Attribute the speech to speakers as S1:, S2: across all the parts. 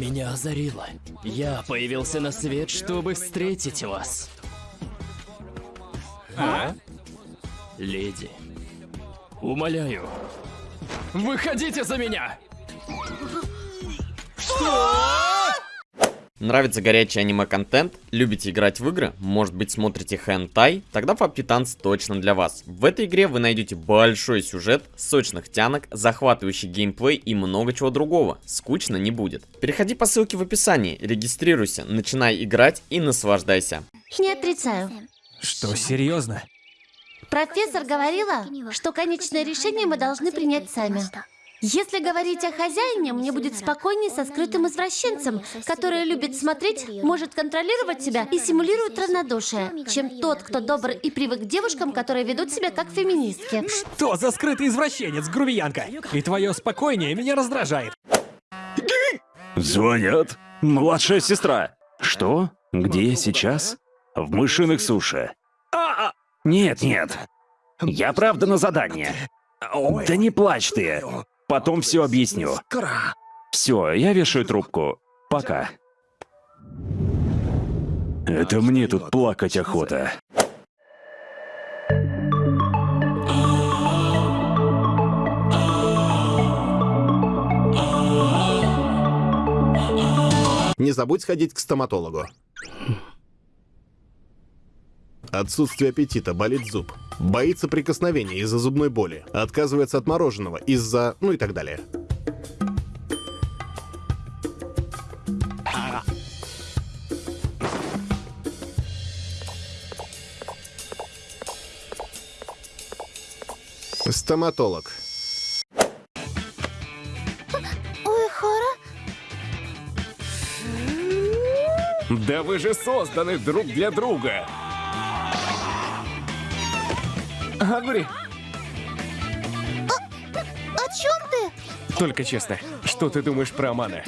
S1: Меня озарило. Я появился на свет, чтобы встретить вас.
S2: А?
S1: Леди, умоляю, выходите за меня!
S3: Нравится горячий аниме-контент? Любите играть в игры? Может быть смотрите хентай? Тогда Tanz точно для вас. В этой игре вы найдете большой сюжет, сочных тянок, захватывающий геймплей и много чего другого. Скучно не будет. Переходи по ссылке в описании, регистрируйся, начинай играть и наслаждайся.
S4: Не отрицаю.
S2: Что, серьезно?
S4: Профессор говорила, что конечное решение мы должны принять сами. Если говорить о хозяине, мне будет спокойнее со скрытым извращенцем, который любит смотреть, может контролировать себя и симулирует равнодушие, чем тот, кто добр и привык к девушкам, которые ведут себя как феминистки.
S2: Что за скрытый извращенец, грубиянка? И твое спокойние меня раздражает.
S5: Звонят. Младшая сестра. Что? Где я сейчас? В мышиных суши. А, Нет, нет. Я правда на задание. Да не плачь ты. Потом все объясню. Все, я вешаю трубку. Пока. Это мне тут плакать охота.
S6: Не забудь сходить к стоматологу. Отсутствие аппетита, болит зуб. Боится прикосновения из-за зубной боли. Отказывается от мороженого из-за... ну и так далее. Стоматолог.
S4: Ой, Хора,
S2: Да вы же созданы друг для друга. Агури,
S4: о чем ты?
S2: только честно, что ты думаешь про Амана?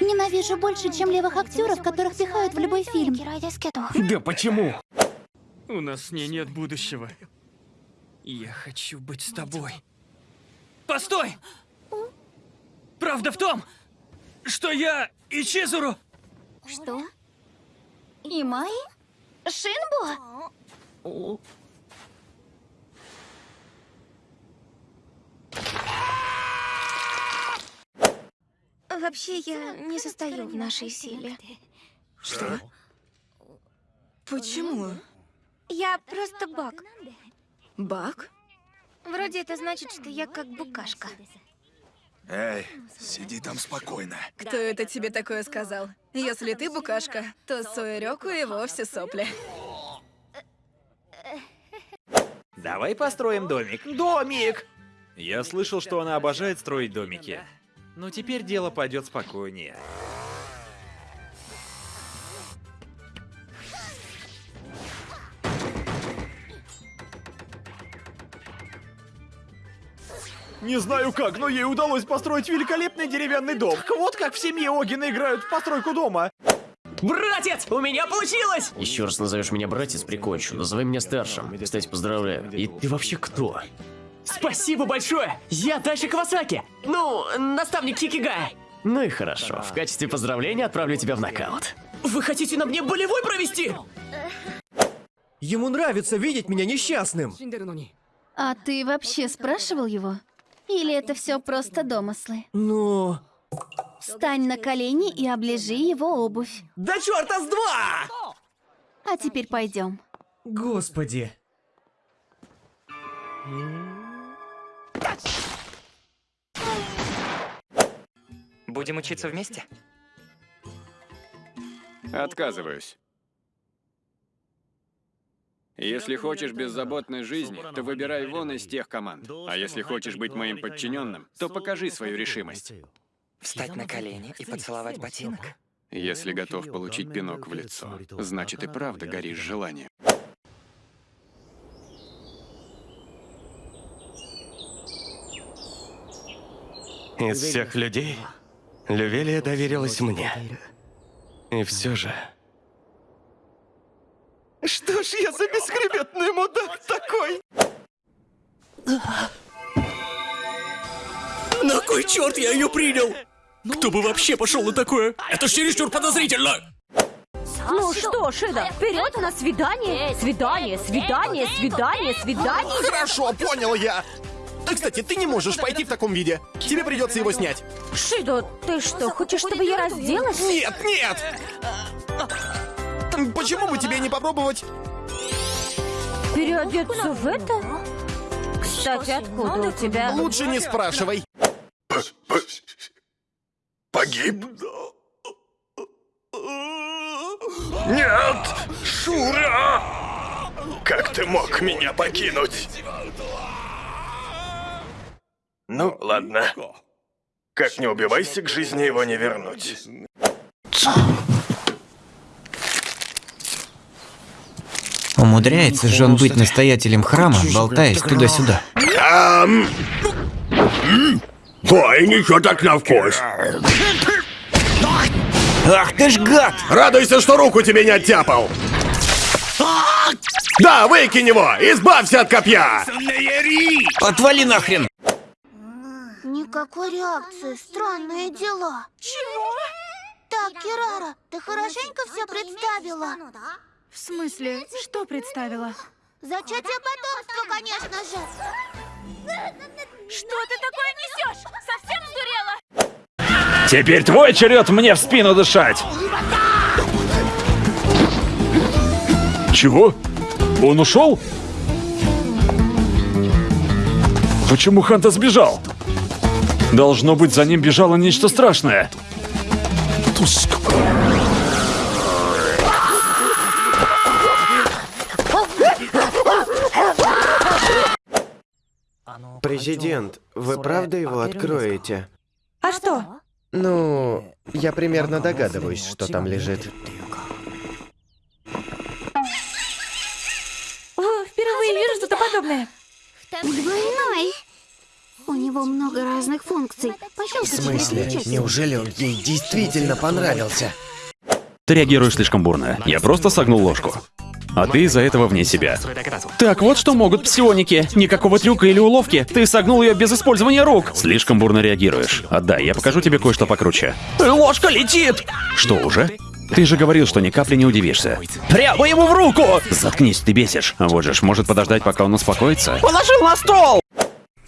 S4: Ненавижу больше, чем левых актеров, которых пихают в любой фильм.
S2: Да почему?
S1: У нас с ней нет будущего. Я хочу быть с тобой. Постой! Правда в том, что я и Чизуру...
S4: Что? Имай? Шинбо?
S7: Вообще, я не состою в нашей силе.
S2: Что?
S7: Почему? Я просто баг. Баг? Вроде это значит, что я как букашка.
S8: Эй, сиди там спокойно.
S9: Кто это тебе такое сказал? Если ты букашка, то Суэреку и вовсе сопли.
S10: Давай построим домик. Домик! Я слышал, что она обожает строить домики. Но теперь дело пойдет спокойнее.
S8: Не знаю как, но ей удалось построить великолепный деревянный дом. Так вот как в семье Огина играют в постройку дома.
S1: Братец, у меня получилось! Еще раз назовешь меня братец, прикончу. Называй меня старшим. Кстати, поздравляю. И ты вообще кто? Спасибо большое! Я Тайши Кавасаки! Ну, наставник Кикигая. Ну и хорошо. В качестве поздравления отправлю тебя в нокаут. Вы хотите на мне болевой провести?
S11: Ему нравится видеть меня несчастным.
S4: А ты вообще спрашивал его? Или это все просто домыслы?
S11: Ну...
S4: Встань на колени и оближи его обувь.
S11: Да черта с два!
S4: А теперь пойдем.
S11: Господи.
S12: Будем учиться вместе?
S13: Отказываюсь. Если хочешь беззаботной жизни, то выбирай вон из тех команд. А если хочешь быть моим подчиненным, то покажи свою решимость.
S12: Встать на колени и поцеловать ботинок?
S13: Если готов получить пинок в лицо, значит и правда горишь желанием.
S14: Из всех людей, Лювелия доверилась мне. И все же...
S11: Что ж я за бесхребетный мудак такой?
S1: На кой черт я ее принял?
S15: Кто бы вообще пошел на такое? Это ж чересчур подозрительно!
S16: Ну что, Шида, вперед на свидание! Свидание, свидание, свидание, свидание!
S6: Хорошо, понял я. А, Кстати, ты не можешь пойти в таком виде. Тебе придется его снять.
S16: Шидо, ты что, хочешь, чтобы я разделась?
S6: Нет, нет! Почему бы тебе не попробовать?
S16: Переодеться в это? Кстати, откуда у тебя?
S6: Лучше не спрашивай.
S14: Погиб? Нет! Шура! Как ты мог меня покинуть? Ну, ладно. Как не убивайся, к жизни его не вернуть.
S17: Умудряется же он быть настоятелем храма, болтаясь туда-сюда.
S14: Ой, ничего так на вкус.
S17: Ах ты ж гад!
S6: Радуйся, что руку тебе не оттяпал. Да, выкинь его! Избавься от копья!
S17: Отвали нахрен!
S18: Никакой реакции, странные дела. Чего? Так, Кирара, ты хорошенько все представила.
S9: В смысле, что представила?
S18: Зачатие потомства, конечно же.
S16: Что ты такое несешь? Совсем сдурела?
S5: Теперь твой черед мне в спину дышать! Чего? Он ушел? Почему Ханта сбежал? Должно быть, за ним бежало нечто страшное.
S19: Президент, вы правда его откроете?
S9: А что?
S19: Ну, я примерно догадываюсь, что там лежит. В смысле? Неужели он ей действительно понравился?
S5: Ты реагируешь слишком бурно. Я просто согнул ложку. А ты из-за этого вне себя. Так, вот что могут псионики. Никакого трюка или уловки. Ты согнул ее без использования рук. Слишком бурно реагируешь. Отдай, я покажу тебе кое-что покруче.
S15: Ложка летит!
S5: Что, уже? Ты же говорил, что ни капли не удивишься.
S15: Прямо ему в руку!
S5: Заткнись, ты бесишь. А вот же ж, может подождать, пока он успокоится?
S15: Положил на стол!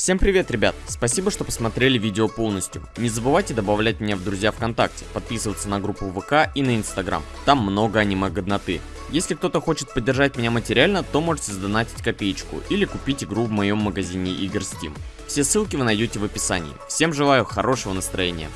S3: Всем привет, ребят! Спасибо, что посмотрели видео полностью. Не забывайте добавлять меня в друзья ВКонтакте, подписываться на группу ВК и на Инстаграм. Там много аниме-годноты. Если кто-то хочет поддержать меня материально, то можете сдонатить копеечку или купить игру в моем магазине игр Steam. Все ссылки вы найдете в описании. Всем желаю хорошего настроения.